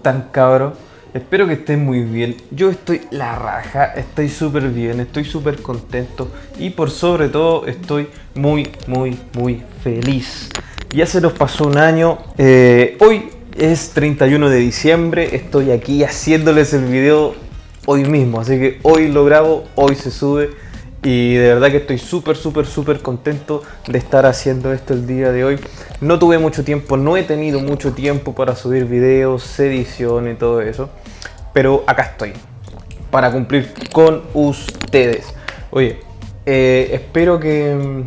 están cabros? Espero que estén muy bien. Yo estoy la raja, estoy súper bien, estoy súper contento y por sobre todo estoy muy, muy, muy feliz. Ya se nos pasó un año. eh, hoy es 31 de diciembre, estoy aquí haciéndoles el video hoy mismo, así que hoy lo grabo, hoy se sube y de verdad que estoy súper, súper, súper contento de estar haciendo esto el día de hoy. No tuve mucho tiempo, no he tenido mucho tiempo para subir videos, edición y todo eso. Pero acá estoy, para cumplir con ustedes. Oye, eh, espero que...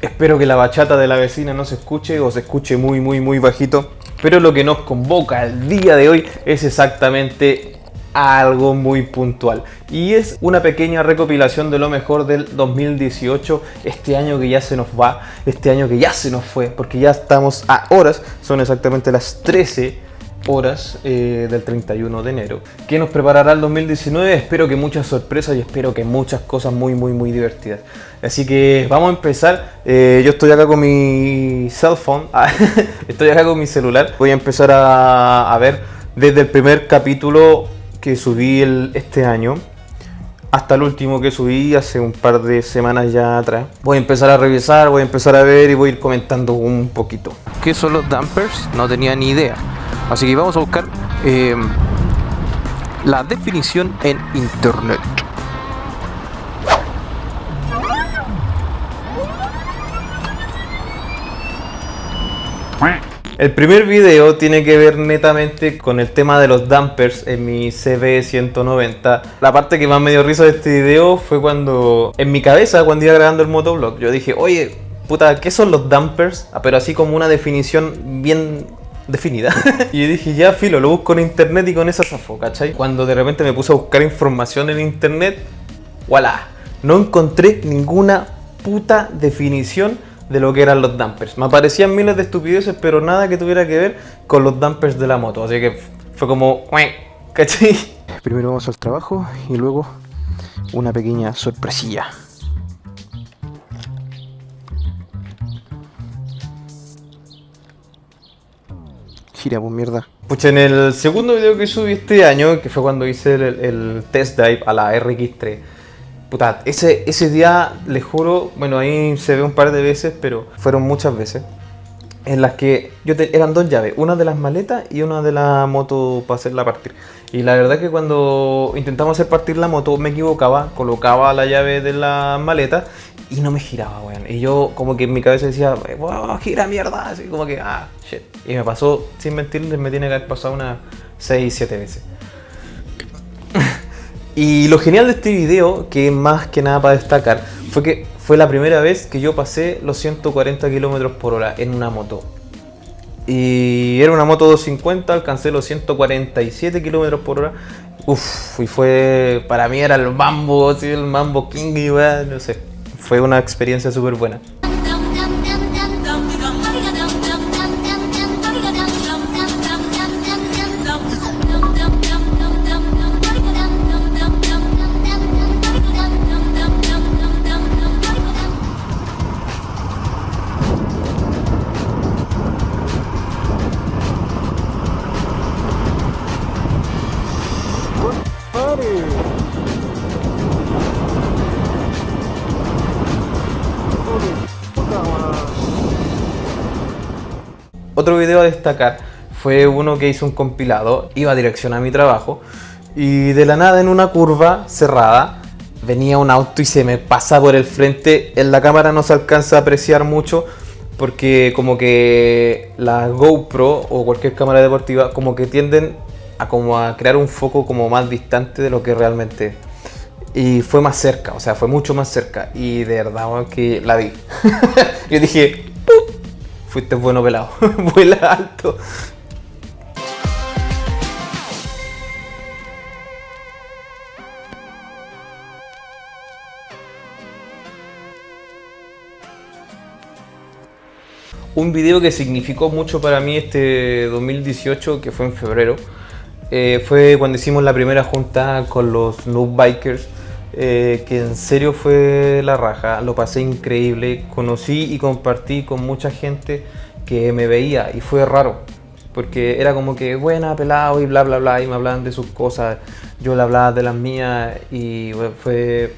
Espero que la bachata de la vecina no se escuche o se escuche muy, muy, muy bajito. Pero lo que nos convoca el día de hoy es exactamente algo muy puntual. Y es una pequeña recopilación de lo mejor del 2018 este año que ya se nos va este año que ya se nos fue porque ya estamos a horas son exactamente las 13 horas eh, del 31 de enero que nos preparará el 2019 espero que muchas sorpresas y espero que muchas cosas muy muy muy divertidas. Así que vamos a empezar. Eh, yo estoy acá con mi cell phone. Ah, estoy acá con mi celular. Voy a empezar a, a ver desde el primer capítulo que subí el- este año hasta el último que subí hace un par de semanas ya atrás. Voy a empezar a revisar, voy a empezar a ver y voy a ir comentando un poquito. ¿Qué son los dampers? No tenía ni idea. Así que vamos a buscar eh, la definición en internet. El primer video tiene que ver netamente con el tema de los dampers en mi CB190. La parte que más me dio risa de este video fue cuando, en mi cabeza, cuando iba grabando el motovlog, yo dije, oye, puta, ¿qué son los dampers? Ah, pero así como una definición bien definida. y dije, ya filo, lo busco en internet y con esa zafo, ¿cachai? Cuando de repente me puse a buscar información en internet, voilà, no encontré ninguna puta definición de lo que eran los dampers. Me aparecían miles de estupideces, pero nada que tuviera que ver con los dampers de la moto. Así que fue como, ¿cachai? Primero vamos al trabajo y luego una pequeña sorpresilla. Gira, pues mierda. Pucha, en el segundo video que subí este año, que fue cuando hice el, el test drive a la RX3, puta, ese, ese día, les juro, bueno, ahí se ve un par de veces, pero fueron muchas veces, en las que yo te- eran dos llaves, una de las maletas y una de la moto para hacerla partir. Y la verdad que cuando intentamos hacer partir la moto me equivocaba, colocaba la llave de la maleta y no me giraba, weón. Y yo como que en mi cabeza decía, wow, gira mierda, así como que, ah, shit. Y me pasó, sin mentirles, me tiene que haber pasado unas 6, 7 veces. Y lo genial de este video, que más que nada para destacar, fue que fue la primera vez que yo pasé los 140 km por hora en una moto. Y era una moto 250, alcancé los 147 km por hora. Uf, y fue, para mí era el mambo, así, el mambo king, y weá, no sé. Fue una experiencia súper buena. Otro video a destacar fue uno que hice un compilado, iba a dirección a mi trabajo y de la nada en una curva cerrada venía un auto y se me pasa por el frente. En la cámara no se alcanza a apreciar mucho porque como que la GoPro o cualquier cámara deportiva como que tienden a como a crear un foco como más distante de lo que realmente es. Y fue más cerca, o sea, fue mucho más cerca. Y de verdad, que la vi. Yo dije. Fuiste bueno pelado, vuela alto. Un video que significó mucho para mí este 2018, que fue en febrero, eh, fue cuando hicimos la primera junta con los Noob Bikers eh, que en serio fue la raja, lo pasé increíble, conocí y compartí con mucha gente que me veía y fue raro, porque era como que buena, pelado y bla bla bla, y me hablaban de sus cosas, yo le hablaba de las mías y fue,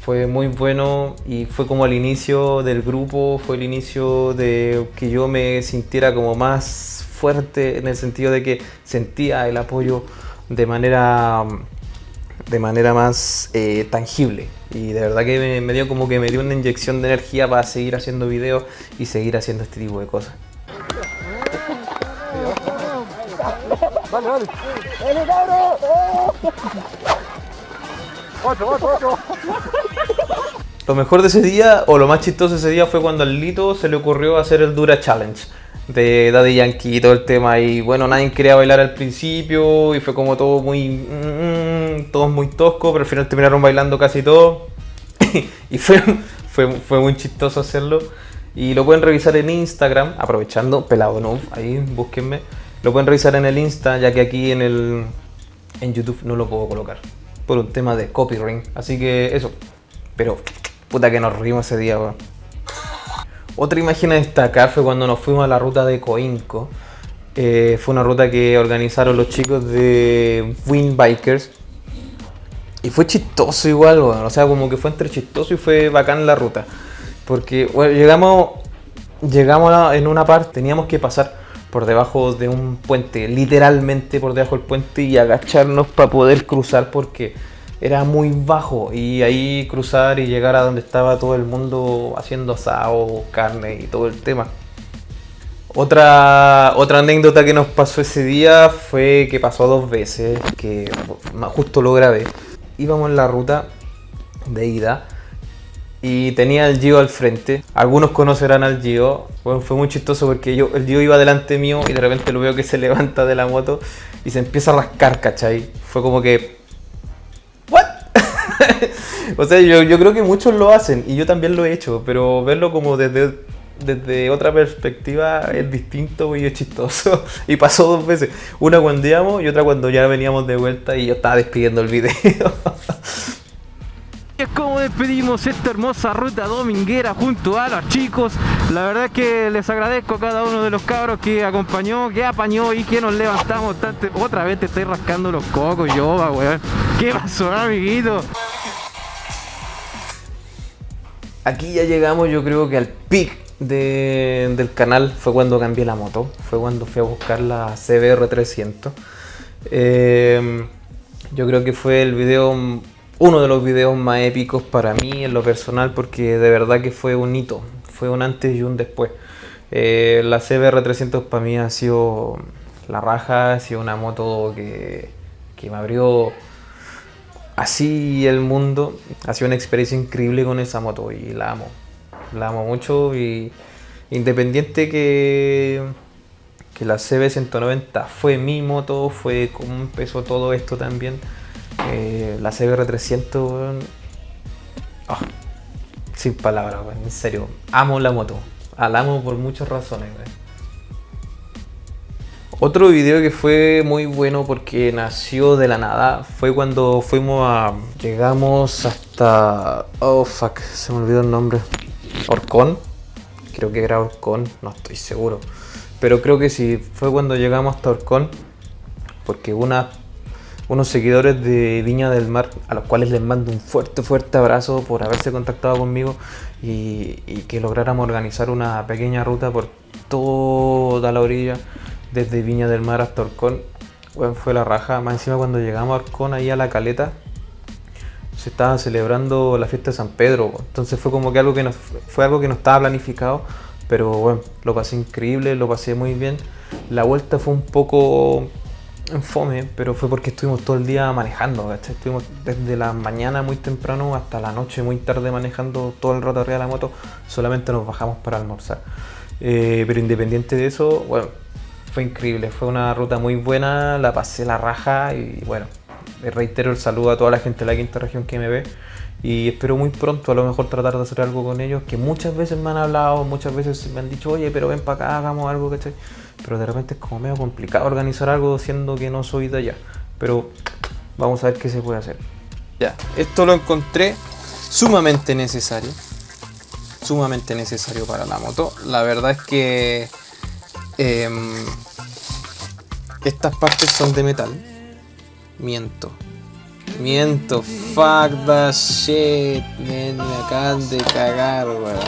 fue muy bueno y fue como el inicio del grupo, fue el inicio de que yo me sintiera como más fuerte en el sentido de que sentía el apoyo de manera de manera más eh, tangible y de verdad que me, dio como que me dio una inyección de energía para seguir haciendo videos y seguir haciendo este tipo de cosas. Lo mejor de ese día, o lo más chistoso de ese día, fue cuando al Lito se le ocurrió hacer el Dura Challenge de Daddy Yankee y todo el tema. Y bueno, nadie quería bailar al principio y fue como todo muy. Mm, todo muy tosco, pero al final terminaron bailando casi todo. y fue, fue, fue muy chistoso hacerlo. Y lo pueden revisar en Instagram, aprovechando, pelado no, ahí búsquenme. Lo pueden revisar en el Insta, ya que aquí en el en YouTube no lo puedo colocar. Por un tema de copyright. Así que eso. Pero puta que nos rimos ese día, weón. Otra imagen a destacar fue cuando nos fuimos a la ruta de Coinco. Eh, fue una ruta que organizaron los chicos de Wind Bikers. Y fue chistoso igual, o sea, como que fue entre chistoso y fue bacán la ruta. Porque llegamos, llegamos en una parte, teníamos que pasar por debajo de un puente, literalmente por debajo del puente y agacharnos para poder cruzar porque era muy bajo y ahí cruzar y llegar a donde estaba todo el mundo haciendo asado, carne y todo el tema. Otra, otra anécdota que nos pasó ese día fue que pasó dos veces, que justo lo grabé. Íbamos en la ruta de ida y tenía el Gio al frente. Algunos conocerán al Gio. Bueno, fue muy chistoso porque el Gio iba delante mío y de repente lo veo que se levanta de la moto y se empieza a rascar, ¿cachai? Fue como que o sea, yo, creo que muchos lo hacen y yo también lo he hecho, pero verlo como desde, desde otra perspectiva es distinto y es chistoso. Y pasó dos veces, una cuando íbamos y otra cuando ya veníamos de vuelta y yo estaba despidiendo el video. es como despedimos esta hermosa ruta dominguera junto a los chicos la verdad es que les agradezco a cada uno de los cabros que acompañó, que apañó y que nos levantamos otra vez te estoy rascando los cocos yo, weón ¿qué pasó amiguito? aquí ya llegamos yo creo que al pic del canal fue cuando cambié la moto, fue cuando fui a buscar la CBR 300. Em, yo creo que fue el video, uno de los videos más épicos para mí en lo personal porque de verdad que fue un hito, fue un antes y un después. Eh, la CBR 300 para mí ha sido la raja, ha sido una moto que, que me abrió así el mundo. Ha sido una experiencia increíble con esa moto y la amo. La amo mucho y independiente que, que la CB190 fue mi moto, fue como empezó todo esto también. Eh, la CBR300, ah, sin palabras, en serio, amo la moto. La amo por muchas razones. Otro video que fue muy bueno porque nació de la nada fue cuando fuimos a... Llegamos hasta... Oh fuck, se me olvidó el nombre. Orcón. Creo que era Orcón, no estoy seguro. Pero creo que sí, fue cuando llegamos hasta Orcón. Porque una, unos seguidores de Viña del Mar, a los cuales les mando un fuerte, fuerte abrazo por haberse contactado conmigo y, y que lográramos organizar una pequeña ruta por toda la orilla desde Viña del Mar hasta Orcón. Bueno, fue la raja. Más encima cuando llegamos a Orcón, ahí a la caleta, se estaba celebrando la fiesta de San Pedro. Entonces fue como que algo que no, fue algo que no estaba planificado. Pero bueno, lo pasé increíble, lo pasé muy bien. La vuelta fue un poco en fome, pero fue porque estuvimos todo el día manejando, Estuvimos desde la mañana muy temprano hasta la noche muy tarde manejando todo el rato arriba de la moto, solamente nos bajamos para almorzar. Eh, pero independiente de eso, bueno, fue increíble, fue una ruta muy buena, la pasé la raja y bueno, reitero el saludo a toda la gente de la quinta región que me ve y espero muy pronto a lo mejor tratar de hacer algo con ellos, que muchas veces me han hablado, muchas veces me han dicho, oye, pero ven para acá, hagamos algo, ¿cachai? Pero de repente es como medio complicado organizar algo siendo que no soy de allá, pero vamos a ver qué se puede hacer. Ya, esto lo encontré sumamente necesario. Sumamente necesario para la moto. La verdad es que em, estas partes son de metal. Miento. Miento. Fuck that shit. me acaban de cagar, weón.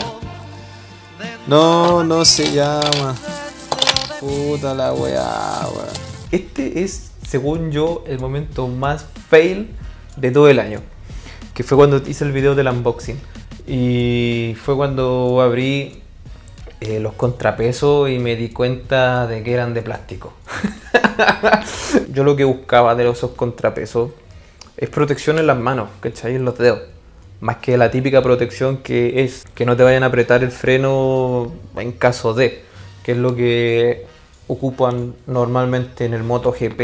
No, no se llama. Puta la weá, weón. Este es, según yo, el momento más fail de todo el año. Que fue cuando hice el video del unboxing. Y fue cuando abrí eh, los contrapesos y me di cuenta de que eran de plástico. yo lo que buscaba de esos contrapesos es protección en las manos, ¿cachai? En los dedos. Más que la típica protección que es que no te vayan a apretar el freno en caso de, que es lo que ocupan normalmente en el MotoGP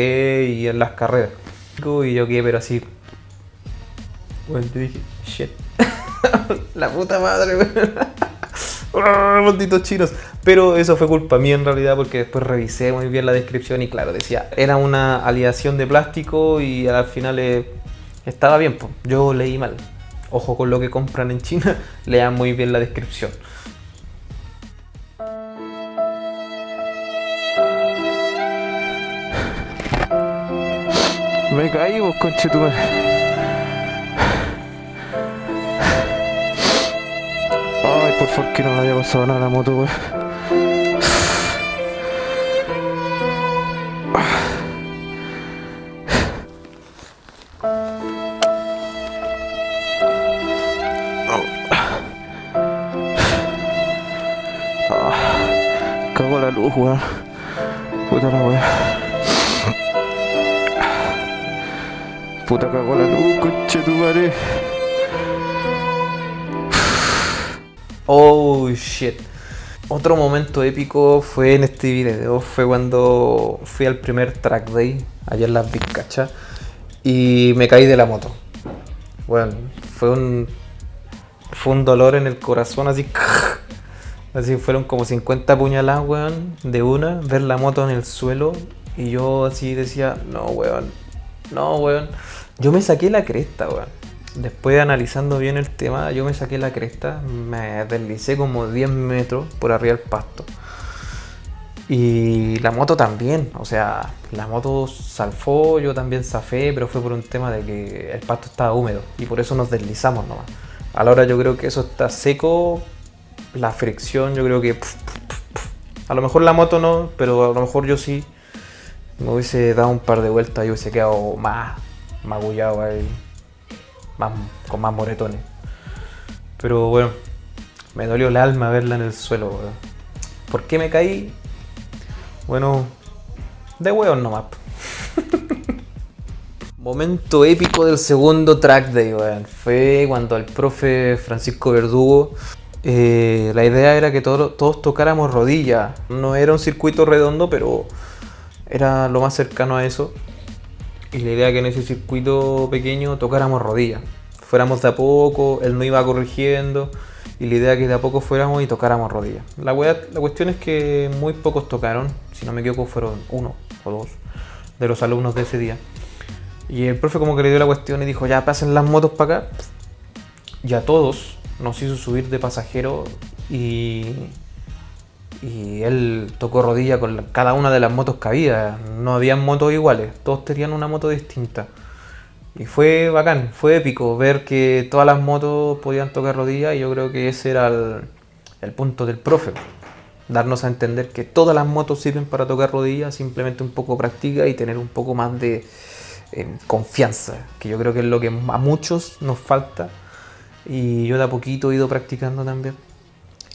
y en las carreras. Y yo quedé pero así. Bueno, dije, shit. la puta madre, ¡Ah, malditos chinos. Pero eso fue culpa mía en realidad porque después revisé muy bien la descripción y claro, decía, era una aleación de plástico y al final eh, estaba bien, pues. yo leí mal. Ojo con lo que compran en China, lean muy bien la descripción. Me caí vos, conchetumare. Ay, por favor que no le haya pasado nada la moto, weón. Weón. Puta la weá. Puta cagó la luz, coche tu madre. Oh shit. Otro momento épico fue en este video. Fue cuando fui al primer track day, allá en las Vizcachas, y me caí de la moto. Bueno, fue un. Fue un dolor en el corazón así. Así fueron como 50 puñaladas, weón, de una, ver la moto en el suelo y yo así decía, no, weón, no, weón. Yo me saqué la cresta, weón. Después analizando bien el tema, yo me saqué la cresta, me deslicé como 10 metros por arriba del pasto. Y la moto también, o sea, la moto salfó, yo también zafé, pero fue por un tema de que el pasto estaba húmedo y por eso nos deslizamos nomás. A la hora yo creo que eso está seco, la fricción yo creo que... A lo mejor la moto no, pero a lo mejor yo sí. Me hubiese dado un par de vueltas y hubiese quedado más magullado ahí. Más, con más moretones. Pero bueno, me dolió el alma verla en el suelo. ¿Por qué me caí? Bueno, de hueón nomás. Momento épico del segundo track day. Fue cuando el profe Francisco Verdugo eh, la idea era que todos tocáramos rodilla. No era un circuito redondo, pero era lo más cercano a eso. Y la idea que en ese circuito pequeño tocáramos rodilla. Fuéramos de a poco, él no iba corrigiendo. Y la idea que de a poco fuéramos y tocáramos rodilla. La, la cuestión es que muy pocos tocaron. Si no me equivoco, fueron uno o dos de los alumnos de ese día. Y el profe como que le dio la cuestión y dijo, ya pasen las motos para acá. Y a todos nos hizo subir de pasajero y, él tocó rodilla con cada una de las motos que había. No habían motos iguales, todos tenían una moto distinta. Y fue bacán, fue épico ver que todas las motos podían tocar rodilla y yo creo que ese era el, punto del profe. Darnos a entender que todas las motos sirven para tocar rodillas, simplemente un poco práctica y tener un poco más de eh, confianza, que yo creo que es lo que a muchos nos falta y yo de a poquito he ido practicando también.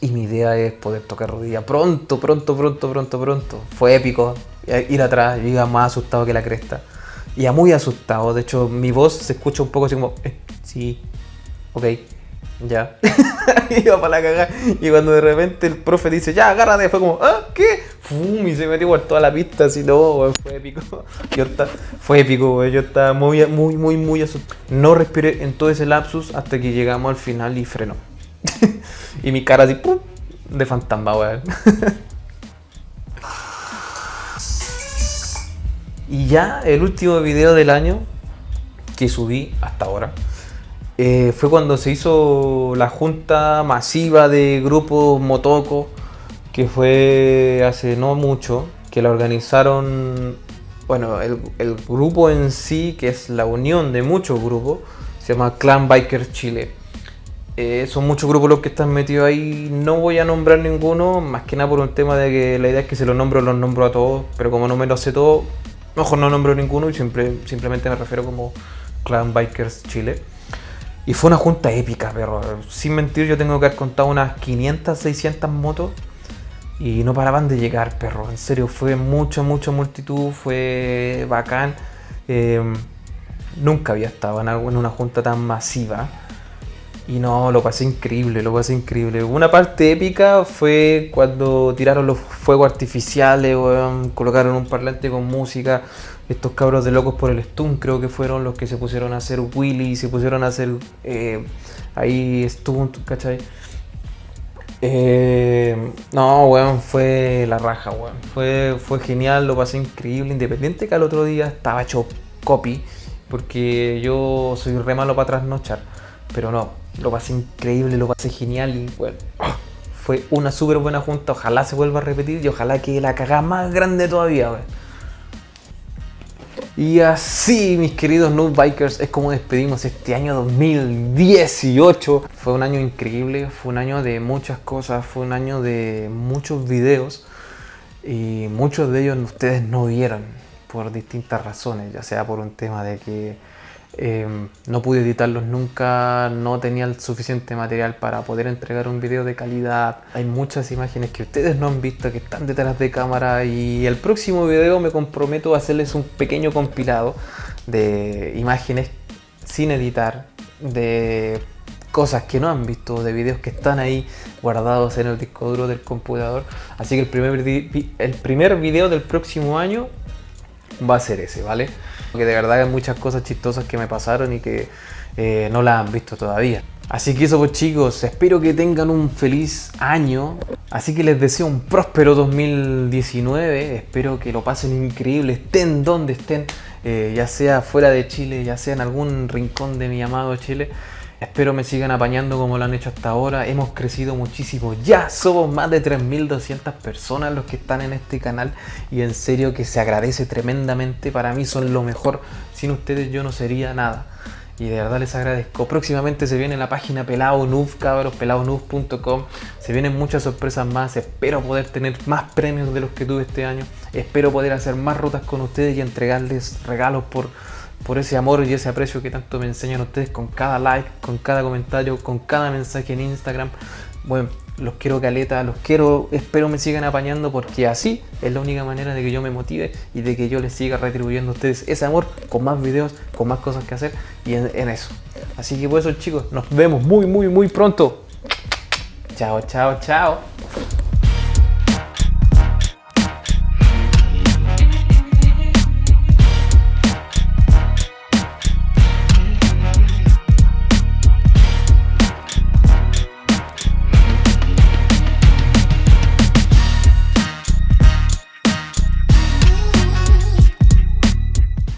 Y mi idea es poder tocar rodilla pronto, pronto, pronto, pronto, pronto. Fue épico ir atrás, yo iba más asustado que la cresta. Iba muy asustado, de hecho mi voz se escucha un poco así como, eh, sí, ok, ya. Iba para la cagada. Y cuando de repente el profe dice, ya, agárrate, fue como, ¿ah? ¿Qué? Y se metió por toda la pista, así, no, fue épico. Yo estaba, fue épico, yo estaba muy, muy, muy, muy asustado. No respiré en todo ese lapsus hasta que llegamos al final y frenó. y mi cara así, de fantasma, weón. y ya el último video del año que subí hasta ahora. Eh, fue cuando se hizo la junta masiva de grupos Motoco, que fue hace no mucho, que la organizaron, bueno, el, grupo en sí, que es la unión de muchos grupos, se llama Clan Biker Chile. Eh, son muchos grupos los que están metidos ahí. No voy a nombrar ninguno, más que nada por un tema de que la idea es que se los nombro, los nombro a todos. Pero como no me lo sé todo, mejor no nombro ninguno y simplemente me refiero como Clan Bikers Chile. Y fue una junta épica, pero sin mentir, yo tengo que haber contado unas 500, 600 motos y no paraban de llegar, perro. En serio, fue mucha, mucha multitud, fue bacán. Eh, nunca había estado en una junta tan masiva. Y no, lo pasé increíble, lo pasé increíble. Una parte épica fue cuando tiraron los fuegos artificiales, weón, colocaron un parlante con música. Estos cabros de locos por el stun creo que fueron los que se pusieron a hacer Willy, se pusieron a hacer eh, ahí stunt, ¿cachai? Eh, no, weón, fue la raja, weón. Fue, fue genial, lo pasé increíble. Independiente que al otro día estaba hecho copy, porque yo soy re malo para trasnochar. Pero no, lo pasé increíble, lo pasé genial y bueno, fue una súper buena junta. Ojalá se vuelva a repetir y ojalá que la cagada más grande todavía, weón. Y así, mis queridos Noob Bikers, es como despedimos este año 2018. Fue un año increíble, fue un año de muchas cosas, fue un año de muchos videos y muchos de ellos ustedes no vieron por distintas razones, ya sea por un tema de que eh, no pude editarlos nunca, no tenía el suficiente material para poder entregar un video de calidad. Hay muchas imágenes que ustedes no han visto que están detrás de cámara y el próximo video me comprometo a hacerles un pequeño compilado de imágenes sin editar, de cosas que no han visto, de videos que están ahí guardados en el disco duro del computador. Así que el primer, el primer video del próximo año va a ser ese, ¿vale? Porque de verdad hay muchas cosas chistosas que me pasaron y que eh, no las han visto todavía. Así que eso pues chicos, espero que tengan un feliz año. Así que les deseo un próspero 2019. Espero que lo pasen increíble, estén donde estén, eh, ya sea fuera de Chile, ya sea en algún rincón de mi amado Chile. Espero me sigan apañando como lo han hecho hasta ahora. Hemos crecido muchísimo. Ya somos más de 3.200 personas los que están en este canal. Y en serio que se agradece tremendamente. Para mí son lo mejor. Sin ustedes yo no sería nada. Y de verdad les agradezco. Próximamente se viene la página Pelado cabros, peladonoob.com. Se vienen muchas sorpresas más. Espero poder tener más premios de los que tuve este año. Espero poder hacer más rutas con ustedes y entregarles regalos por, por ese amor y ese aprecio que tanto me enseñan ustedes con cada like, con cada comentario, con cada mensaje en Instagram. Bueno, los quiero caleta, los quiero, espero me sigan apañando porque así es la única manera de que yo me motive y de que yo les siga retribuyendo a ustedes ese amor con más videos, con más cosas que hacer y en, eso. Así que por eso chicos, nos vemos muy muy muy pronto. Chao, chao, chao.